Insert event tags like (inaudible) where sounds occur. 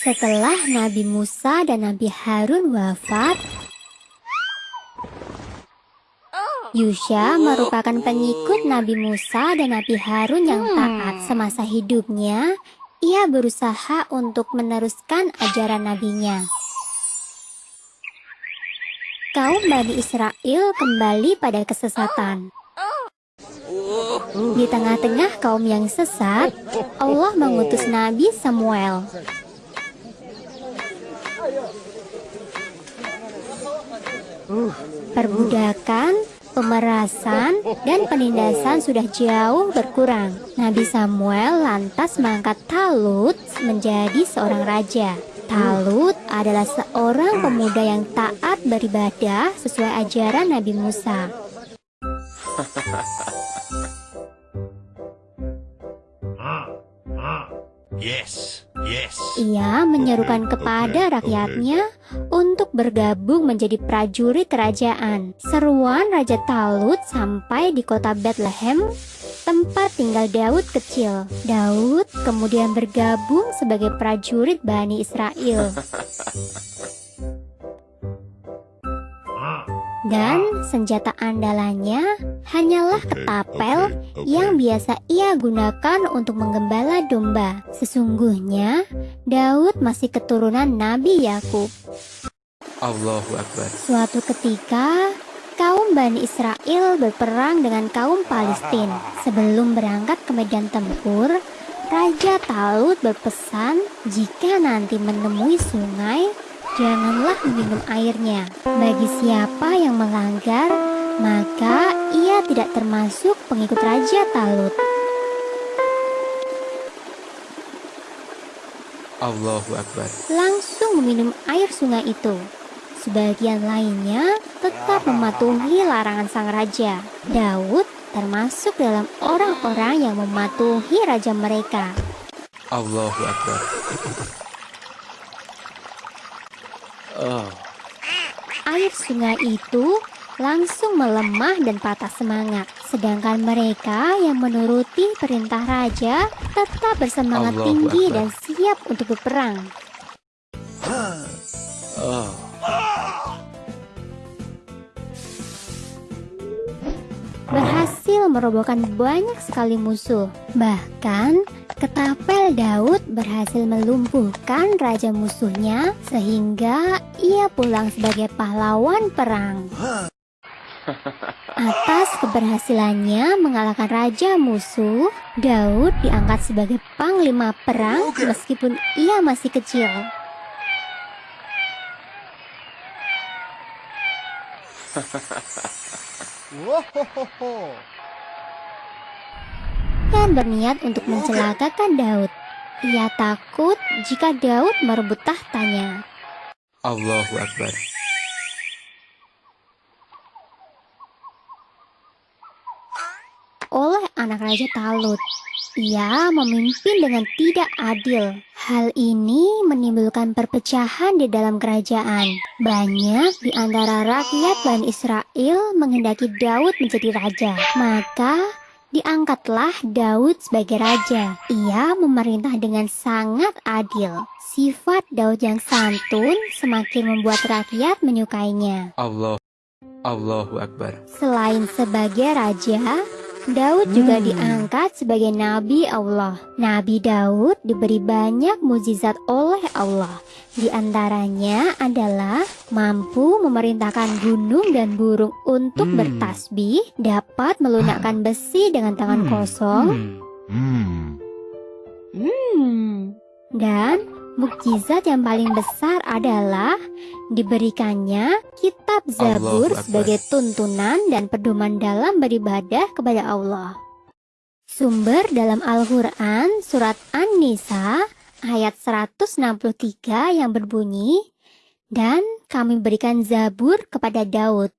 Setelah Nabi Musa dan Nabi Harun wafat, Yusha merupakan pengikut Nabi Musa dan Nabi Harun yang taat semasa hidupnya. Ia berusaha untuk meneruskan ajaran nabinya. Kaum Bani Israel kembali pada kesesatan. Di tengah-tengah kaum yang sesat, Allah mengutus Nabi Samuel. Perbudakan, pemerasan, dan penindasan sudah jauh berkurang. Nabi Samuel lantas mengangkat Talut menjadi seorang raja. Talut adalah seorang pemuda yang taat beribadah sesuai ajaran Nabi Musa. (laughs) Yes, yes. Ia menyerukan kepada rakyatnya untuk bergabung menjadi prajurit kerajaan. Seruan Raja Talut sampai di kota Bethlehem, tempat tinggal Daud kecil. Daud kemudian bergabung sebagai prajurit Bani Israel. (laughs) Dan senjata andalannya hanyalah ketapel yang biasa ia gunakan untuk menggembala domba. Sesungguhnya, Daud masih keturunan Nabi Yakub. Allahu Akbar. Suatu ketika, kaum Bani Israel berperang dengan kaum Palestina. Sebelum berangkat ke medan tempur, Raja Talut berpesan jika nanti menemui sungai, janganlah minum airnya. Bagi siapa yang melanggar, maka tidak termasuk pengikut Raja Talut. Allahu Akbar. Langsung meminum air sungai itu. Sebagian lainnya tetap mematuhi larangan sang raja. Daud termasuk dalam orang-orang yang mematuhi raja mereka. Allahu Akbar. Oh, Air sungai itu langsung melemah dan patah semangat. Sedangkan mereka yang menuruti perintah raja tetap bersemangat Allahu tinggi Akbar. dan siap untuk berperang. oh. berhasil merobohkan banyak sekali musuh. Bahkan, ketapel Daud berhasil melumpuhkan raja musuhnya sehingga ia pulang sebagai pahlawan perang. Atas keberhasilannya mengalahkan raja musuh, Daud diangkat sebagai panglima perang meskipun ia masih kecil. dan berniat untuk mencelakakan Daud. Ia takut jika Daud merebut tahtanya. Allahu Akbar. oleh anak Raja Talut. Ia memimpin dengan tidak adil. Hal ini menimbulkan perpecahan di dalam kerajaan. Banyak di antara rakyat Bani Israel menghendaki Daud menjadi raja. Maka diangkatlah Daud sebagai raja. Ia memerintah dengan sangat adil. Sifat Daud yang santun semakin membuat rakyat menyukainya. Allah. Allahu Akbar. Selain sebagai raja, Daud juga diangkat sebagai nabi Allah. Nabi Daud diberi banyak mukjizat oleh Allah. Di antaranya adalah mampu memerintahkan gunung dan burung untuk Hmm. bertasbih, dapat melunakkan besi dengan tangan Hmm. kosong, Hmm. dan mukjizat yang paling besar adalah diberikannya kitab Zabur sebagai tuntunan dan pedoman dalam beribadah kepada Allah. Sumber dalam Al-Quran surat An-Nisa ayat 163 yang berbunyi, Dan kami berikan Zabur kepada Daud.